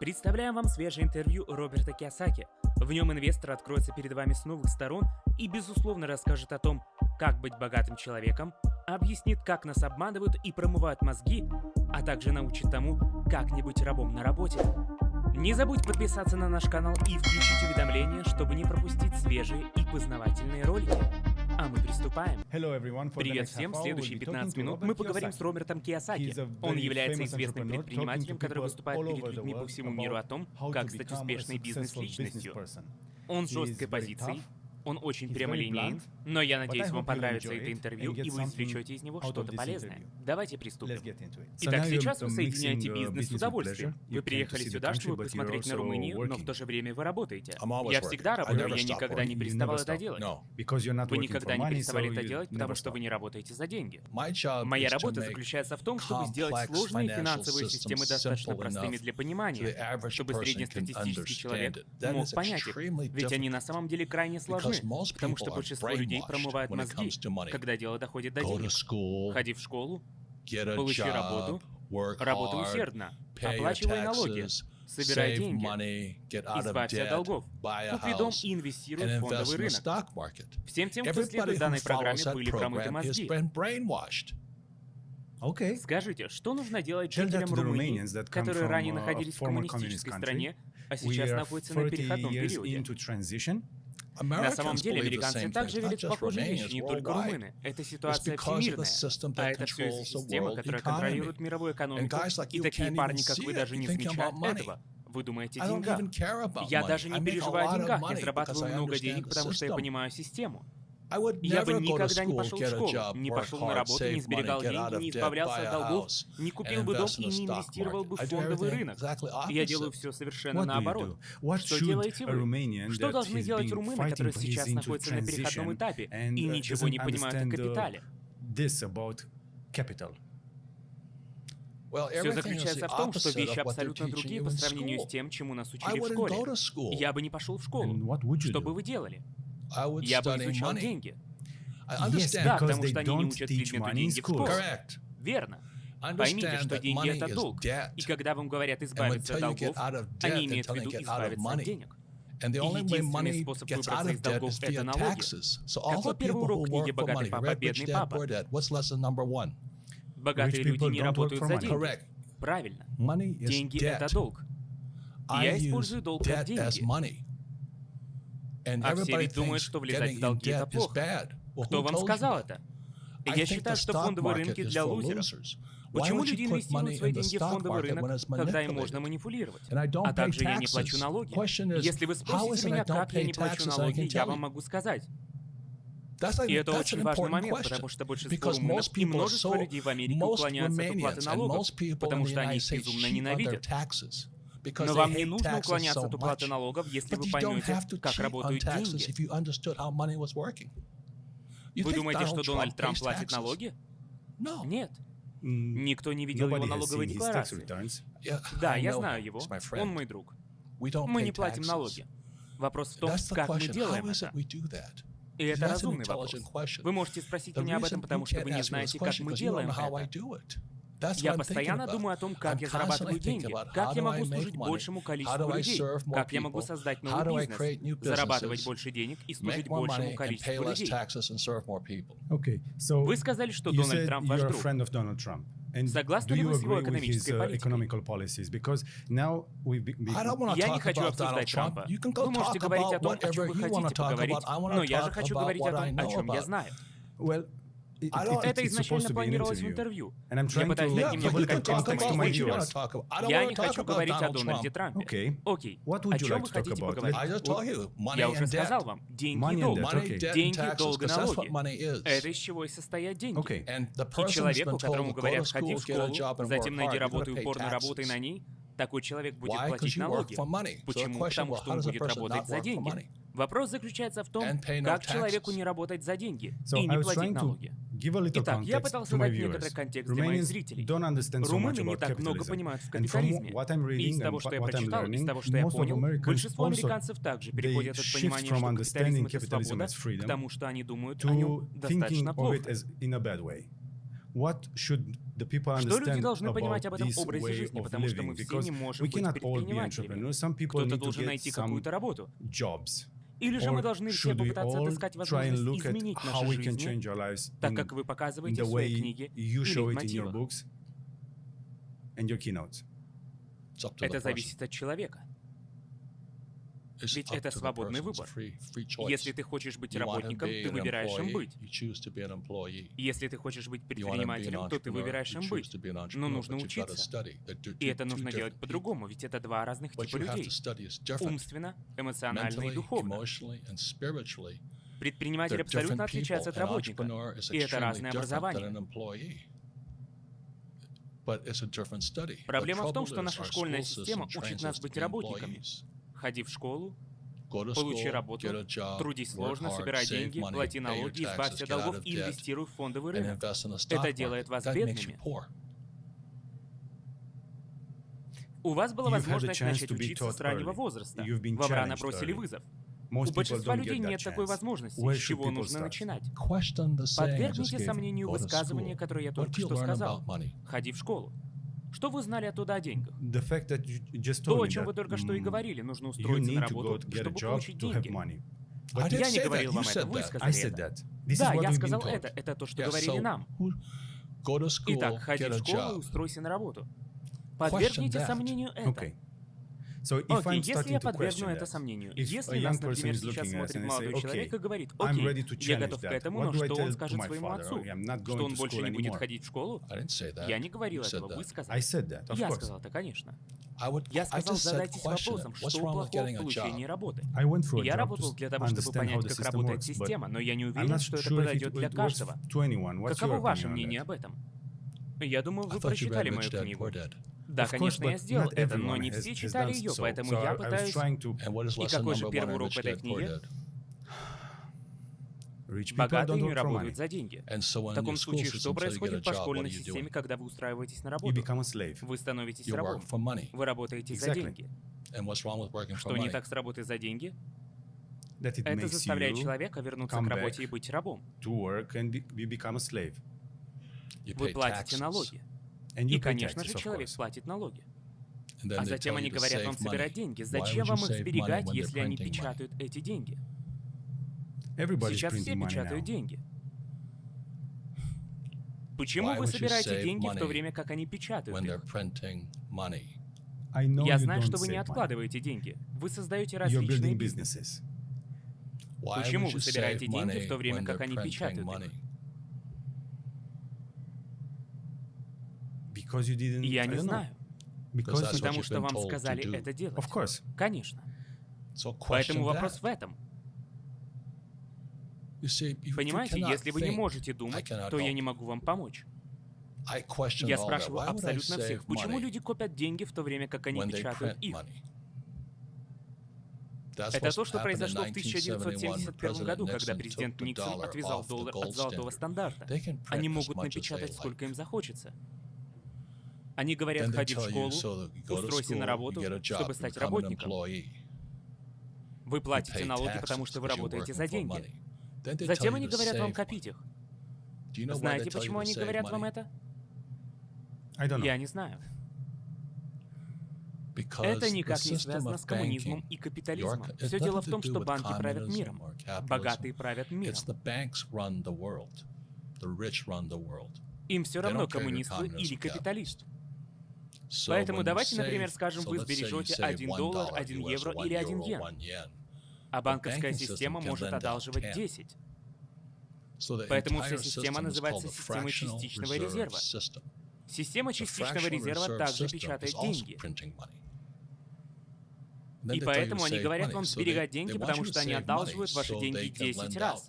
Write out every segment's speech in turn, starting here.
Представляем вам свежее интервью Роберта Киосаки. В нем инвестор откроется перед вами с новых сторон и, безусловно, расскажет о том, как быть богатым человеком, объяснит, как нас обманывают и промывают мозги, а также научит тому, как не быть рабом на работе. Не забудь подписаться на наш канал и включить уведомления, чтобы не пропустить свежие и познавательные ролики. А мы приступаем. Привет всем, следующие 15 минут мы поговорим с Робертом Киосаки. Он является известным предпринимателем, который выступает перед людьми по всему миру о том, как стать успешной бизнес-личностью. Он с жесткой позицией, он очень прямолинеен, но я надеюсь, вам понравится это интервью, и вы извлечете из него что-то полезное. Давайте приступим. Итак, сейчас вы соединяете бизнес с удовольствием. Вы приехали сюда, чтобы посмотреть на Румынию, но в то же время вы работаете. Я всегда работаю, я никогда не переставал это делать. Вы никогда не переставали это делать, потому что вы не работаете за деньги. Моя работа заключается в том, чтобы сделать сложные финансовые системы достаточно простыми для понимания, чтобы среднестатистический человек мог понять их, ведь они на самом деле крайне сложны нужны, потому что большинство людей промывают мозги, когда дело доходит до денег. Ходи в школу, получи работу, работай усердно, оплачивай налоги, собирай деньги, избавься от долгов, купи дом и инвестируй в фондовый рынок. Всем тем, кто следует данной программе, были промыты мозги. Okay. Скажите, что нужно делать жителям Румынии, которые ранее uh, находились в коммунистической стране, а сейчас находятся на переходном периоде? На самом деле, американцы также видят похожие вещи, не только румыны. Это ситуация всемирная, а это все из-за системы, которая контролирует мировую экономику, и такие парни, как вы, даже не замечают этого. Вы думаете о деньгах. Я даже не переживаю о деньгах, я зарабатываю много денег, потому что я понимаю систему. Я бы никогда не пошел в школу, не пошел на работу, не сберегал деньги, не избавлялся от долгов, не купил бы дом и не инвестировал бы в фондовый рынок. Я делаю все совершенно наоборот. Что делаете вы? Что должны делать румыны, которые сейчас находятся на переходном этапе и ничего не понимают о капитале? Все заключается в том, что вещи абсолютно другие по сравнению с тем, чему нас учили в школе. Я бы не пошел в школу. Что бы вы делали? Я бы изучал деньги. Yes, да, потому что они не учат предмету деньги в школе. Верно. Поймите, что деньги — это долг. И когда вам говорят избавиться от долгов, они имеют в виду избавиться от денег. И единственный способ выбраться из долгов — это налоги. Какой первый урок книги «Богатый папа, бедный папа»? Богатые люди не работают за деньги. Правильно. Деньги — это долг. Я использую долг как деньги. А все ведь думают, что влезать в долги это плохо. Кто вам сказал это? Я считаю, что фондовые рынки для лузеров. Почему люди инвестируют свои деньги в фондовый рынок, когда им можно манипулировать? А также я не плачу налоги. Если вы спросите меня, как я не плачу налоги, я вам могу сказать. И это очень важный момент, потому что большинство румынов и множество людей в Америке уклоняются от уплаты налогов, потому что они их безумно ненавидят. Но вам не нужно уклоняться от уплаты налогов, если вы поймете, как работают деньги. Вы думаете, что Дональд Трамп платит налоги? Нет. Никто не видел его налоговой декларации. Да, я знаю его. Он мой друг. Мы не платим налоги. Вопрос в том, как мы делаем это. И это разумный вопрос. Вы можете спросить меня об этом, потому что вы не знаете, как мы делаем это. Я постоянно думаю о том, как я зарабатываю деньги, как я могу служить большему количеству людей, как я могу создать новый бизнес, зарабатывать больше денег и служить большему количеству людей. Вы сказали, что Дональд Трамп ваш друг. Согласны ли вы с его экономической uh, политикой? Я не хочу обсуждать Трампа. Вы можете говорить о том, о чем вы хотите поговорить, но я же хочу говорить о том, о чем я знаю. Это изначально планировалось в интервью. Я пытаюсь найти немного контекста моих Я не хочу говорить о Дональде Трампе. Окей. О чем вы хотите поговорить? Я уже сказал вам. Деньги и долг. Деньги, долг и налоги. Это из чего и состоят деньги. И человеку, которому говорят, ходи в школу, затем найди работу и упорно работай на ней, такой человек будет платить налоги. Почему? Потому что он будет работать за деньги. Вопрос заключается в том, как человеку не работать за деньги и не платить налоги. Итак, я пытался дать некоторый контекст для моих зрителей. Румыны не так много понимают в капитализме. И из того, что я прочитал, из того, что я понял, большинство американцев также переходят от понимания, что капитализм — это свобода, к тому, что они думают о нем достаточно плохо. What should the people understand что люди должны понимать об этом образе жизни, потому что мы все не можем быть предпринимателями. Кто-то должен найти какую-то работу. Jobs. Или же мы должны все попытаться отыскать возможность изменить наши жизни, так как вы показываете в своей книге или в мотивах? Это зависит от человека. Ведь это свободный выбор. Если ты хочешь быть работником, ты выбираешь им быть. Если ты хочешь быть предпринимателем, то ты выбираешь им быть. Но нужно учиться. И это нужно делать по-другому, ведь это два разных типа людей. Умственно, эмоционально и духовно. Предприниматель абсолютно отличается от работника. И это разное образование. Проблема в том, что наша школьная система учит нас быть работниками. Ходи в школу, Получи работу, трудись сложно, собирай деньги, плати налоги, избавься от долгов и инвестируй в фондовый рынок. Это делает вас бедными. У вас была возможность начать учиться с раннего возраста. Вам рано бросили вызов. У большинства людей нет такой возможности, с чего нужно начинать. Подвергните сомнению высказывание, которое я только что сказал. Ходи в школу. Что вы знали оттуда о деньгах? То, о чем вы только что и говорили, нужно устроиться на работу, чтобы получить деньги. А But я не говорил вам это, вы сказали это. Да, я сказал это, это то, что говорили нам. Итак, ходи в школу и устройся на работу. Подвергните сомнению это. Окей. okay, если я подвергну это сомнению, если нас, например, сейчас смотрит молодой человек и говорит, окей, я готов к этому, но что он скажет своему отцу? Что он больше не будет ходить в школу? Я не говорил этого, вы сказали. Я сказал это, конечно. Я сказал, задайтесь вопросом, что плохого в получении работы. И Я работал для того, чтобы понять, как работает система, но я не уверен, что это подойдет для каждого. Каково ваше мнение об этом? Я думаю, вы прочитали мою книгу. Да, конечно, я сделал это, но не все читали ее, поэтому я пытаюсь... И какой же первый урок этой книги? Богатые не работают за деньги. В таком случае, что происходит по школьной системе, когда вы устраиваетесь на работу? Вы становитесь рабом. Вы работаете за деньги. Что не так с работой за деньги? Это заставляет человека вернуться к работе и быть рабом. Вы платите налоги. И, конечно же, человек платит налоги. А затем они говорят вам собирать деньги. Зачем вам их сберегать, если они печатают эти деньги? Сейчас все печатают деньги. Почему вы собираете деньги в то время, как они печатают их? Я знаю, что вы не откладываете деньги. Вы создаете различные бизнесы. Почему вы собираете деньги в то время, как они печатают их? Because you didn't, Я не знаю. Because Потому что вам сказали это делать. Of course. Конечно. So Поэтому вопрос в этом. See, Понимаете, если вы не можете думать, то я не могу вам помочь. Я спрашиваю абсолютно всех, почему люди копят деньги в то время, как они печатают их? Это то, что произошло в 1971 году, когда президент Никсон отвязал доллар от золотого стандарта. Они могут напечатать, сколько им захочется. Они говорят ходить в школу, устройся на работу, чтобы стать работником. Вы платите налоги, потому что вы работаете за деньги. Затем они говорят вам копить их. Знаете, почему они говорят вам это? Я не знаю. Это никак не связано с коммунизмом и капитализмом. Все дело в том, что банки правят миром. Богатые правят миром. Им все равно, коммунисты или капиталист. Поэтому давайте, например, скажем, вы сбережете 1 доллар, 1 евро или 1 йен, а банковская система может одалживать 10. Поэтому вся система называется системой частичного резерва. Система частичного резерва также печатает деньги. И поэтому они говорят вам сберегать деньги, потому что они одалживают ваши деньги 10 раз.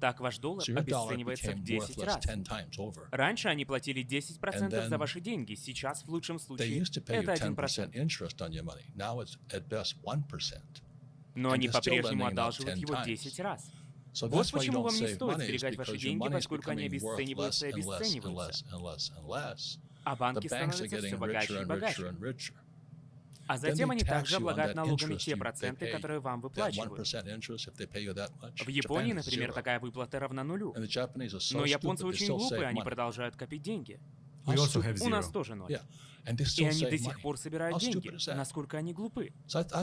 Так ваш доллар обесценивается в 10 раз. Раньше они платили 10% за ваши деньги, сейчас в лучшем случае это 1%. Но они по-прежнему одалживают его 10 раз. Вот почему вам не стоит сберегать ваши деньги, поскольку они обесцениваются и обесцениваются. А банки становятся все богаче и богаче вам That выплачивают. 1% interest, if they pay you that much, В Японии, например, такая выплата равна нулю. Но японцы очень глупые, они продолжают копить деньги. Have У нас тоже ноль. И они до сих пор собирают деньги. Насколько они глупы.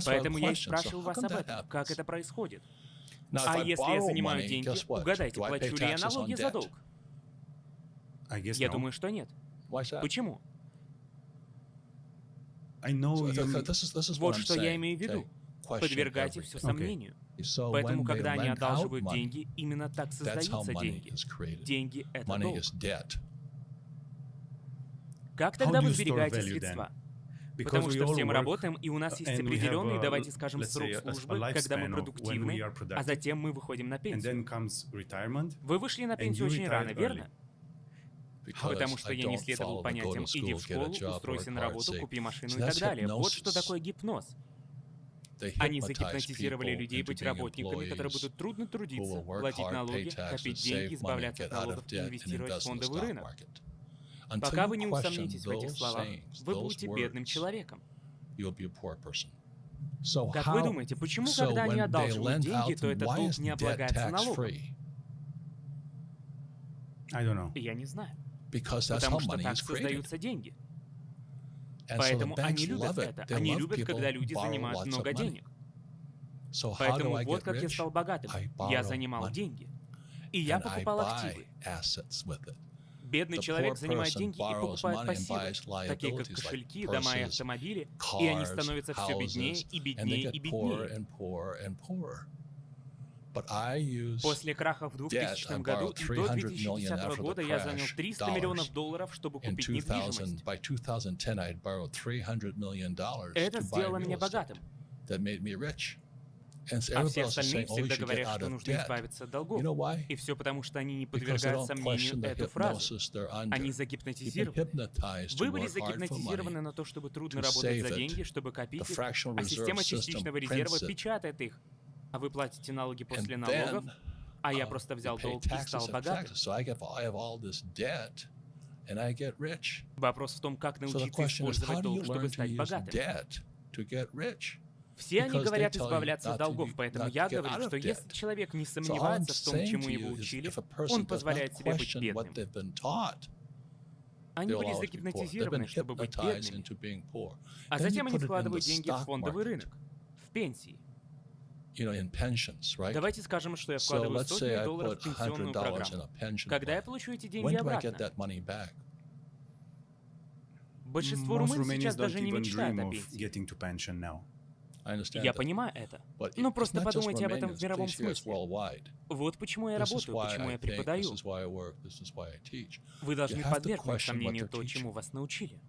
Поэтому я и how вас об этом. Как это происходит? А если я занимаю деньги, угадайте, плачу ли я налоги за долг? Я думаю, что нет. Почему? I know you. Вот что я имею в виду. Подвергайте все сомнению. Поэтому, когда они одалживают деньги, именно так создаются деньги. Деньги — это долг. Как тогда вы сберегаете средства? Потому что все мы работаем, и у нас есть we have, определенный, uh, давайте скажем, срок службы, когда мы продуктивны, а затем мы выходим на пенсию. Вы вышли на пенсию очень рано, верно? Потому что я не следовал понятиям «иди в школу, устройся на работу, save». купи машину и так далее». Вот что такое гипноз. Они загипнотизировали людей быть работниками, которые будут трудно трудиться, платить налоги, копить деньги, избавляться от налогов и инвестировать в фондовый рынок. Пока вы не усомнитесь в этих словах, вы будете бедным человеком. Как вы думаете, почему, когда они одалживают деньги, то этот долг не облагается налогом? Я не знаю. Because that's how Потому что money так is created. создаются деньги. Поэтому они любят это. Они любят, когда люди занимают много денег. Поэтому вот как я стал богатым. Я занимал money. деньги. И я покупал активы. Бедный человек занимает деньги и покупает пассивы, такие как кошельки, дома и автомобили, и они становятся все беднее и беднее и беднее. and poorer and poorer. But I use После краха в 2000 I году и до 300 million 2010 after the года я занял crash 300 миллионов долларов, чтобы купить 2000. недвижимость. By 2010, I had borrowed 300 million dollars Это сделало меня богатым. А все остальные oh, всегда говорят, что нужно избавиться от долгов. И все потому, что они не подвергают сомнению эту фразу. Они загипнотизированы. Вы были загипнотизированы на то, чтобы трудно работать за деньги, чтобы копить их, а система частичного резерва печатает их. А вы платите налоги And после налогов, then а я просто взял долг и стал and богатым. and. Вопрос в том, как научиться использовать долг, чтобы стать богатым. Все они говорят избавляться от долгов, поэтому я говорю, что если человек не сомневается в том, чему его учили, он позволяет себе быть бедным. Они были загипнотизированы, чтобы быть бедными. А затем они вкладывают деньги в фондовый рынок, в пенсии. You know, in pensions, right? Давайте скажем, что я So вкладываю let's say сотни I долларов в пенсионную $100 программу. Когда я получу эти When деньги do I get обратно? that money back? Большинство румын сейчас даже не мечтают о пенсии. Я that. понимаю это. But Ну просто подумайте об этом в мировом смысле. Вот почему я работаю, почему I я преподаю. Вы должны подвергнуть сомнению то, чему вас научили.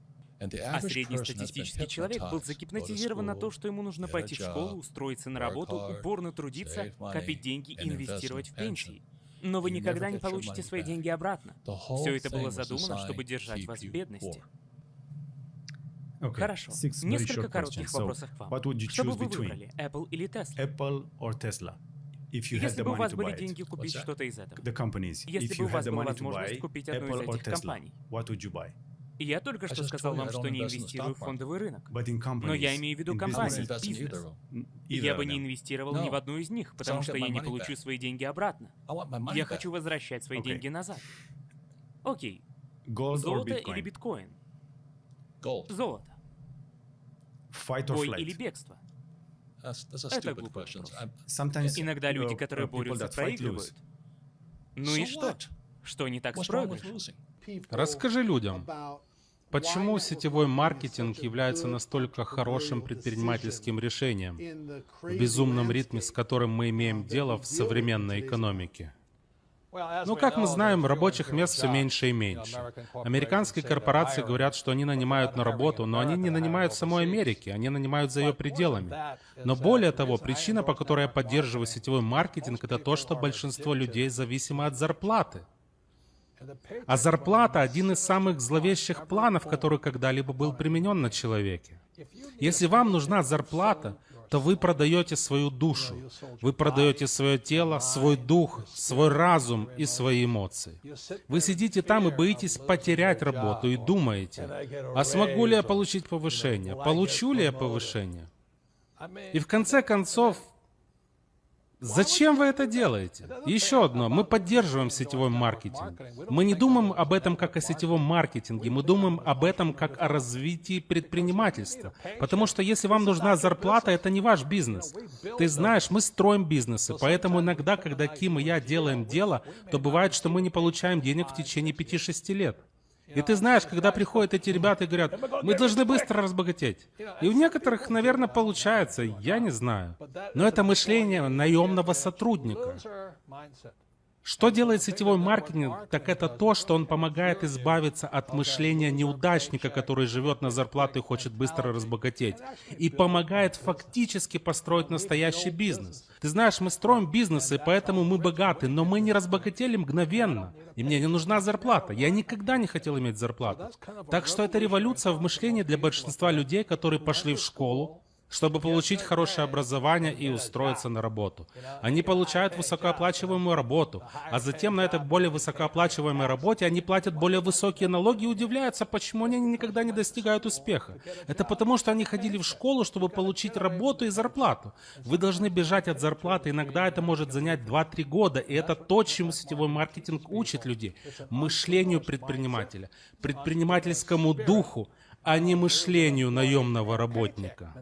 А среднестатистический человек был загипнотизирован на то, что ему нужно пойти в школу, устроиться на работу, упорно трудиться, копить деньги и инвестировать в пенсии. Но вы никогда не получите свои деньги обратно. Все это было задумано, чтобы держать вас в бедности. Okay. Хорошо. Six Несколько коротких questions. So, вопросов к вам. you Что бы вы выбрали, Apple или Tesla? Apple or Tesla? If you Если бы у вас были деньги купить что-то из этого. The companies. Если бы у вас была возможность купить одну из этих компаний. what would you buy? И я только что сказал вам, что не инвестирую в фондовый рынок. Но я имею в виду компании, бизнес. я бы не инвестировал ни в одну из них, потому что я не получу свои деньги обратно. Я хочу возвращать свои деньги назад. Окей. Золото или биткоин? Золото. Бой или бегство? Это глупый вопрос. Иногда люди, которые борются, проигрывают. Ну и что? Что не так с проигрышем? Расскажи людям, почему сетевой маркетинг является настолько хорошим предпринимательским решением в безумном ритме, с которым мы имеем дело в современной экономике. Ну, как мы знаем, рабочих мест все меньше и меньше. Американские корпорации говорят, что они нанимают на работу, но они не нанимают в самой Америке, они нанимают за ее пределами. Но более того, причина, по которой я поддерживаю сетевой маркетинг, это то, что большинство людей зависимо от зарплаты. А зарплата — один из самых зловещих планов, который когда-либо был применен на человеке. Если вам нужна зарплата, то вы продаете свою душу. Вы продаете свое тело, свой дух, свой разум и свои эмоции. Вы сидите там и боитесь потерять работу и думаете, а смогу ли я получить повышение? Получу ли я повышение? И в конце концов, Зачем вы это делаете? Еще одно. Мы поддерживаем сетевой маркетинг. Мы не думаем об этом как о сетевом маркетинге. Мы думаем об этом как о развитии предпринимательства. Потому что если вам нужна зарплата, это не ваш бизнес. Ты знаешь, мы строим бизнесы. Поэтому иногда, когда Ким и я делаем дело, то бывает, что мы не получаем денег в течение 5-6 лет. И ты знаешь, когда приходят эти ребята и говорят, мы должны быстро разбогатеть. И у некоторых, наверное, получается, я не знаю. Но это мышление наемного сотрудника. Что делает сетевой маркетинг, так это то, что он помогает избавиться от мышления неудачника, который живет на зарплату и хочет быстро разбогатеть, и помогает фактически построить настоящий бизнес. Ты знаешь, мы строим бизнесы, поэтому мы богаты, но мы не разбогатели мгновенно. И мне не нужна зарплата. Я никогда не хотел иметь зарплату. Так что это революция в мышлении для большинства людей, которые пошли в школу, чтобы получить хорошее образование и устроиться на работу. Они получают высокооплачиваемую работу, а затем на этой более высокооплачиваемой работе они платят более высокие налоги и удивляются, почему они никогда не достигают успеха. Это потому, что они ходили в школу, чтобы получить работу и зарплату. Вы должны бежать от зарплаты, иногда это может занять 2-3 года, и это то, чему сетевой маркетинг учит людей. Мышлению предпринимателя, предпринимательскому духу, а не мышлению наемного работника.